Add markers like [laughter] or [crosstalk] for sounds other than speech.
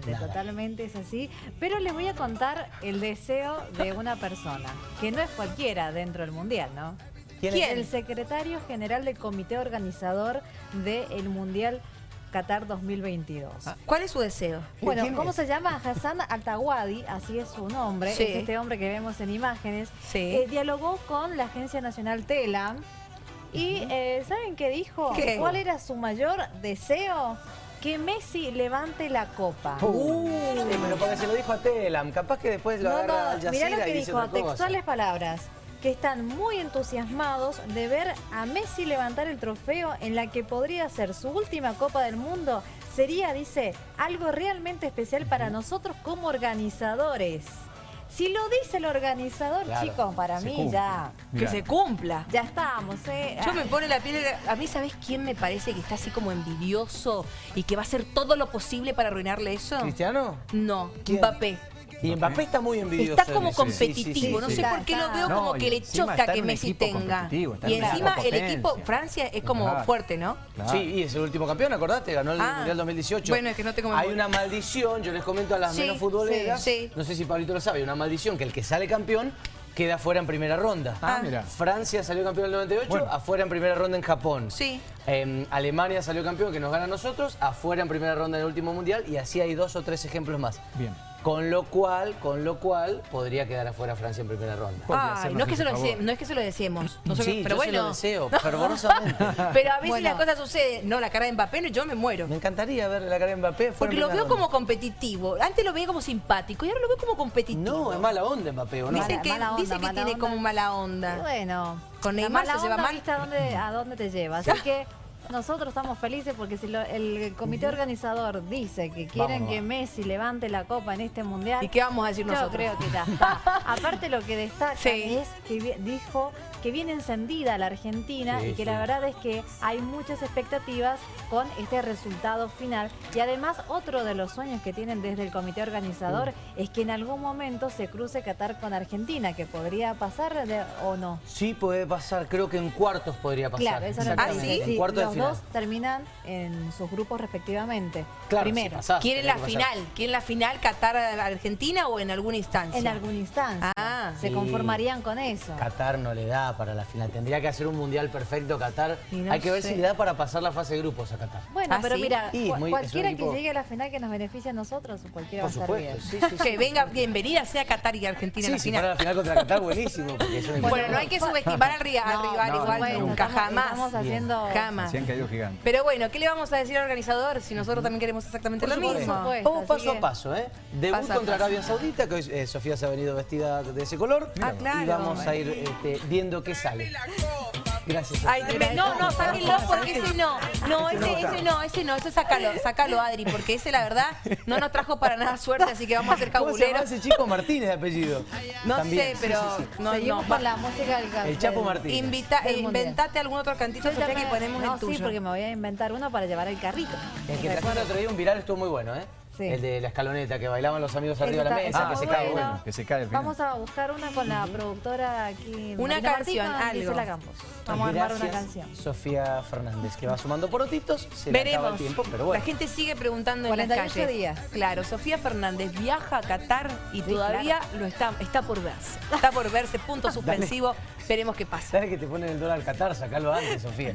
Totalmente, totalmente es así. Pero les voy a contar el deseo de una persona, que no es cualquiera dentro del Mundial, ¿no? ¿Quién es? El secretario general del comité organizador del Mundial Qatar 2022. Ah, ¿Cuál es su deseo? Bueno, ¿cómo se llama? Hassan Altawadi, así es su nombre, es este hombre que vemos en imágenes. Eh, dialogó con la Agencia Nacional TELAM y eh, ¿saben qué dijo? ¿Cuál era su mayor deseo? Que Messi levante la copa. Uh, pero porque se lo dijo a Telam, capaz que después lo agarra no, Mirá lo que dijo, textuales palabras que están muy entusiasmados de ver a Messi levantar el trofeo en la que podría ser su última Copa del Mundo. Sería, dice, algo realmente especial para nosotros como organizadores. Si lo dice el organizador, chicos, para mí ya... Que se cumpla. Ya estamos, ¿eh? Yo me pone la piel... A mí, ¿sabes quién me parece que está así como envidioso y que va a hacer todo lo posible para arruinarle eso? ¿Cristiano? No, Mbappé. Y Mbappé está muy envidioso. Está como competitivo, no sé por qué lo veo como que le choca que Messi tenga. Y encima el equipo, Francia es como fuerte, ¿no? Sí, y es el último campeón, acordate, ganó el ah. Mundial 2018. Bueno, es que no tengo Hay una maldición, yo les comento a las menos futboleras, no sé si Pablito lo sabe, hay una maldición que el que sale campeón queda fuera en primera ronda. Ah, mira. Francia salió campeón en el 98, afuera en primera ronda en Japón. Sí. Em, Alemania salió campeón, que nos gana a nosotros, afuera en primera ronda en el último mundial, y así hay dos o tres ejemplos más. Bien. Con lo cual, con lo cual, podría quedar afuera Francia en primera ronda. no, es que se lo no es que se lo deseemos. sí, pero yo se lo deseo, [laughs] fervorosamente. pero a veces la cosa sucede, no, la cara de Mbappé, yo me muero. Me encantaría ver la cara de Mbappé Porque lo veo como competitivo. Antes lo veía como simpático y ahora lo veo como competitivo. No, es mala onda Mbappé, ¿o no? Dice que, tiene como mala onda. Bueno, con Neymar se lleva mal. A dónde, a dónde te lleva. Así [laughs] que nosotros estamos felices porque si el comité organizador dice que quieren que Messi levante la copa en este mundial... ¿Y qué vamos a decir nosotros? Yo creo que ya está. [laughs] Aparte lo que destaca es que dijo que viene encendida la Argentina y que la verdad es que hay muchas expectativas con este resultado final. Y además otro de los sueños que tienen desde el comité organizador es que en algún momento se cruce Qatar con Argentina, que podría pasar o no. Sí puede pasar, creo que en cuartos podría pasar. Claro, eso es ¿Ah, sí? En cuartos los dos terminan en sus grupos respectivamente. Claro, Primero. ¿Quieren la final? ¿Quieren la final Qatar-Argentina o en alguna instancia? En alguna instancia. Ah, se conformarían con eso. Qatar no le da para la final. Tendría que hacer un mundial perfecto Qatar. Hay que ver si le da para pasar la fase de grupos a Qatar. Bueno, ah, pero mira, cualquiera que llegue a la final que nos beneficie a nosotros, cualquiera va a estar bien. [laughs] que venga, bienvenida sea Qatar y Argentina en la final. la final contra Qatar, buenísimo. bueno, no hay que subestimar al, rival, igual nunca, jamás. Estamos haciendo... Jamás. Pero bueno, ¿qué le vamos a decir al organizador si nosotros también queremos exactamente lo mismo? Vamos paso a paso, ¿eh? Debut contra Arabia Saudita, que hoy eh, Sofía se ha venido vestida de ese color. Ah, claro. Y vamos a ir este, viendo qué sale. Gracias. Ay, no, no, sáquenlo porque ese no. No, ese, ese no, ese no, ese sácalo, sácalo, Adri, porque ese la verdad no nos trajo para nada suerte, así que vamos a hacer cabulero. ¿Cómo se ese chico Martínez de apellido? No sé, pero no, Seguimos no. la música del El Chapo Martínez. Invita, eh, inventate algún otro cantito, Sofía, que ponemos no, el tuyo. sí, porque me voy a inventar uno para llevar el carrito. El que trajeron el otro día un viral estuvo muy bueno, ¿eh? El de la escaloneta, que bailaban los amigos arriba de la mesa, que, se cae, bueno. que se cae. Vamos a buscar una con la productora aquí. Una canción, algo. Vamos a armar una canción. Sofía Fernández, que va sumando porotitos. Se Veremos. el tiempo, pero bueno. La gente sigue preguntando en las calles. días. Claro, Sofía Fernández viaja a Qatar y todavía lo está, está por verse. Está por verse, punto [laughs] suspensivo. Veremos qué pasa. ¿Sabes que te ponen el dólar al Qatar? Sacalo antes, Sofía.